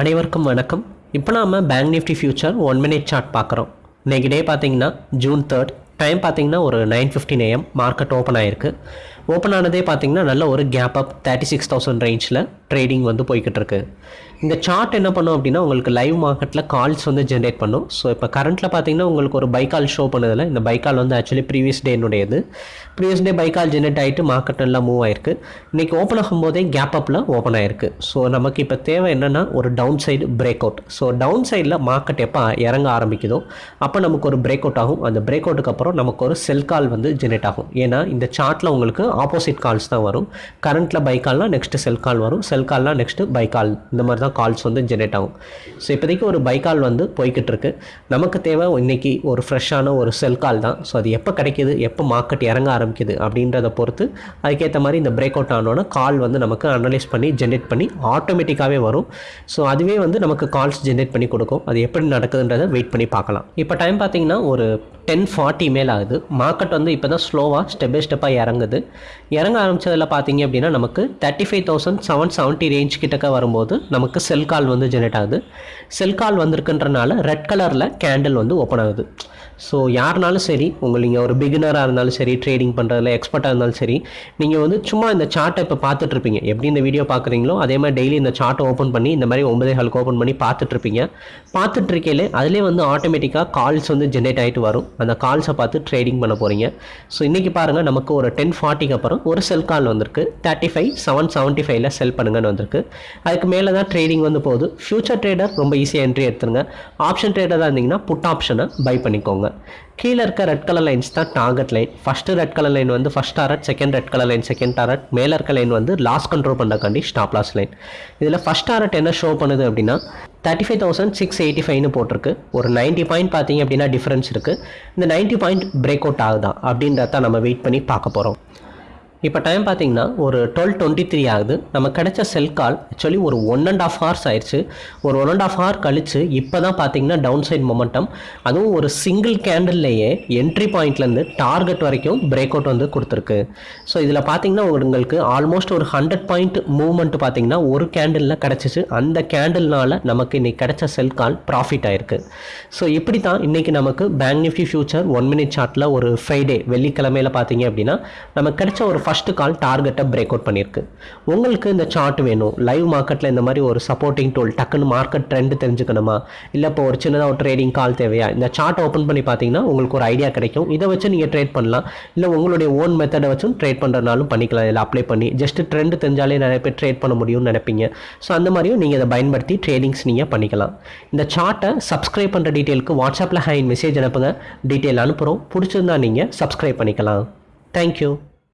அனைவருக்கும் வணக்கம். இப்போ நாம் bank Nifty future one minute chart பார்க்குறோம். இன்னைக்கு டே பார்த்தீங்கன்னா ஜூன் தேர்ட் டைம் பார்த்தீங்கன்னா ஒரு nine fifteen AM market open ஆயிருக்கு. ஓப்பன் ஆனதே பார்த்தீங்கன்னா நல்ல ஒரு gap up thirty six thousand ரேஞ்சில் ட்ரேடிங் வந்து போய்கிட்டு இருக்கு. இந்த சார்ட் என்ன பண்ணும் அப்படின்னா உங்களுக்கு லைவ் மார்க்கெட்டில் கால்ஸ் வந்து ஜென்ரேட் பண்ணும். ஸோ இப்போ கரண்ட்டில் பார்த்தீங்கன்னா உங்களுக்கு ஒரு பைக்கால் ஷோ பண்ணதில்லை இந்த பைக்கால் வந்து actually previous டேனுடையது previous day buy call generate ஆகிட்டு மார்க்கெட் நல்லா மூவ் ஆயிருக்கு. இன்றைக்கி ஓப்பன் ஆகும்போதே கேப் அப்பில் ஓப்பன் ஆயிருக்கு. ஸோ நமக்கு இப்போ தேவை என்னென்னா ஒரு down side break out so down சைடில் மார்க்கெட் எப்போ இறங்க ஆரம்பிக்குதோ அப்போ நமக்கு ஒரு பிரேக் அவுட் ஆகும். அந்த பிரேக் அவுட்டுக்கு அப்புறம் நமக்கு ஒரு செல் கால் வந்து ஜென்ரேட் ஆகும். ஏன்னா இந்த சார்ட்டில் உங்களுக்கு ஆப்போசிட் கால்ஸ் தான் வரும். கரண்ட்டில் பை கால்னா நெக்ஸ்ட் செல் கால் வரும். செல் கால்னா நெக்ஸ்ட் பை கால் இந்த மாதிரி தான் கால்ஸ் வந்து ஜென்ரேட் ஆகும். ஸோ இப்போதைக்கு ஒரு பை கால் வந்து போய்கிட்டு இருக்கு. நமக்கு தேவை இன்னைக்கு ஒரு ஃப்ரெஷ்ஷான ஒரு செல் கால் தான். ஸோ அது எப்போ கிடைக்கிது? எப்போ மார்க்கெட் இறங்க ஆரம்பிக்குது? அப்படின்றத பொறுத்து அதுக்கேற்ற மாதிரி இந்த பிரேக் அவுட் ஆனோன்னா கால் வந்து நமக்கு அனலைஸ் பண்ணி ஜென்ரேட் பண்ணி ஆட்டோமேட்டிக்காகவே வரும். ஸோ அதுவே வந்து நமக்கு கால்ஸ் ஜென்ரேட் பண்ணி கொடுக்கும். அது எப்படி நடக்குதுன்றதை வெயிட் பண்ணி பார்க்கலாம். இப்போ டைம் பார்த்தீங்கன்னா ஒரு டென் ஃபார்ட்டி மேல் ஆகுது மார்க்கெட் வந்து இப்போ தான் ஸ்லோவாக ஸ்டெப் பை ஸ்டெப்பாக இறங்குது. இறங்க ஆரம்பித்ததில் பார்த்தீங்க அப்படின்னா நமக்கு thirty five thousand seven seventy range கிட்டக்க வரும்போது நமக்கு செல் கால் வந்து ஜெனரேட் ஆகுது. செல் கால் வந்திருக்குன்றனால ரெட் கலரில் கேண்டில் வந்து ஓப்பன் ஆகுது. ஸோ யாருனாலும் சரி உங்கள் நீங்கள் ஒரு பிகினராக இருந்தாலும் சரி ட்ரேடிங் பண்ணுறதுல எக்ஸ்பர்ட்டாக இருந்தாலும் சரி நீங்கள் வந்து சும்மா இந்த சார்ட்டை இப்போ பார்த்துட்ருப்பீங்க. எப்படி இந்த வீடியோ பார்க்குறீங்களோ அதே மாதிரி டெய்லி இந்த சார்ட்டை ஓப்பன் பண்ணி இந்த மாதிரி ஒன்பதே ஹாலுக்கு ஓப்பன் பண்ணி பார்த்துட்ருப்பீங்க. பார்த்துட்ருக்கையில அதிலே வந்து ஆட்டோமேட்டிக்காக கால்ஸ் வந்து ஜென்ரேட் ஆகிட்டு வரும். அந்த கால்ஸை பார்த்து ட்ரேடிங் பண்ண போகிறீங்க ஸோ இன்றைக்கி பாருங்கள் நமக்கு ஒரு டென் ஃபார்ட்டிக்கு அப்புறம் ஒரு செல் கால் வந்திருக்கு. தேர்ட்டி ஃபைவ் செவன் செவன்ட்டி ஃபைவ்ல செல் பண்ணுங்கன்னு வந்திருக்கு. அதுக்கு மேலே தான் ட்ரேடிங் வந்து போகுது. ஃபியூச்சர் ட்ரேடர் ரொம்ப ஈஸியாக என்ட்ரி எடுத்துருங்க. ஆப்ஷன் ட்ரேடராக இருந்தீங்கன்னா புட் ஆப்ஷனை பை பண்ணிக்கோங்க. கீழே இருக்க ரெட் கலர் லைன்ஸ் தான் target line first red colour line வந்து first target second red colour line second target மேலே இருக்க லைன் வந்து லாஸ் கண்ட்ரோல் பண்ணுறக்காண்டி ஸ்டாப் லாஸ் லைன் இதில் ஃபஸ்ட் டாரட் என்ன ஷோ பண்ணுது அப்படின்னா thirty five thousand six eighty ஃபைவ்னு போட்டிருக்கு. ஒரு நைன்ட்டி பாயிண்ட் பார்த்தீங்க அப்படின்னா டிஃப்ரென்ஸ் இருக்குது இந்த நைன்ட்டி பாயிண்ட் பிரேக் அவுட் ஆகுதா அப்படின்றத நம்ம வெயிட் பண்ணி பார்க்க போகிறோம் இப்போ டைம் பார்த்தீங்கன்னா ஒரு டுவெல் டுவெண்ட்டி த்ரீ ஆகுது. நம்ம கிடைச்ச செல் கால் ஆக்சுவலி ஒரு ஒன் அண்ட் ஆஃப் ஹவர்ஸ் ஆயிடுச்சு. ஒரு ஒன் அண்ட் ஆஃப் ஹவர் கழிச்சு இப்போ தான் பார்த்தீங்கன்னா டவுன் சைட் மொமெண்டம் அதுவும் ஒரு சிங்கிள் கேண்டில்லையே என்ட்ரி பாயிண்ட்லேருந்து டார்கெட் வரைக்கும் பிரேக் அவுட் வந்து கொடுத்துருக்கு. ஸோ இதில் பார்த்தீங்கன்னா உங்களுக்கு ஆல்மோஸ்ட் ஒரு ஹண்ட்ரட் பாயிண்ட் மூவ்மெண்ட் பார்த்தீங்கன்னா ஒரு கேண்டிலில் கிடச்சிச்சு. அந்த கேண்டில்னால நமக்கு இன்றைக்கி கிடைச்ச செல் கால் ப்ராஃபிட் ஆயிருக்கு. ஸோ இப்படி தான் இன்றைக்கி நமக்கு bank Nifty future one minute சார்ட்டில் ஒரு ஃப்ரைடே வெள்ளிக்கிழமையில் பார்த்தீங்க அப்படின்னா நமக்கு கிடைச்ச ஒரு ஃபஸ்ட்டு கால் டார்கெட்டை பிரேக் அவுட் பண்ணியிருக்கு. உங்களுக்கு இந்த சார்ட் வேணும். லைவ் மார்க்கெட்டில் இந்த மாதிரி ஒரு சப்போர்ட்டிங் டூல் டக்குன்னு மார்க்கெட் ட்ரெண்ட் தெரிஞ்சுக்கணுமா? இல்லை இப்போ ஒரு சின்னதாக ஒரு ட்ரேடிங் கால் தேவையா? இந்த சார்ட் ஓப்பன் பண்ணி பார்த்தீங்கன்னா உங்களுக்கு ஒரு ஐடியா கிடைக்கும். இதை வச்சு நீங்கள் ட்ரேட் பண்ணலாம். இல்லை உங்களுடைய ஓன் மெத்தடை வச்சும் ட்ரேட் பண்ணுறதுனாலும் பண்ணிக்கலாம். இதில் அப்ளை பண்ணி ஜஸ்ட் ட்ரெண்ட் தெரிஞ்சாலே நிறைய பேர் ட்ரேட் பண்ண முடியும்னு நினைப்பீங்க. ஸோ அந்த மாதிரியும் நீங்கள் இதை பயன்படுத்தி ட்ரேடிங்ஸ் நீங்கள் பண்ணிக்கலாம். இந்த சார்ட்டை சப்ஸ்கிரைப் பண்ணுற டீட்டெயிலுக்கு வாட்ஸ்அப்பில் ஹை மெசேஜ் அனுப்புங்க. டீட்டெயில் அனுப்புகிறோம் பிடிச்சிருந்தா நீங்கள் சப்ஸ்கிரைப் பண்ணிக்கலாம். தேங்க்யூ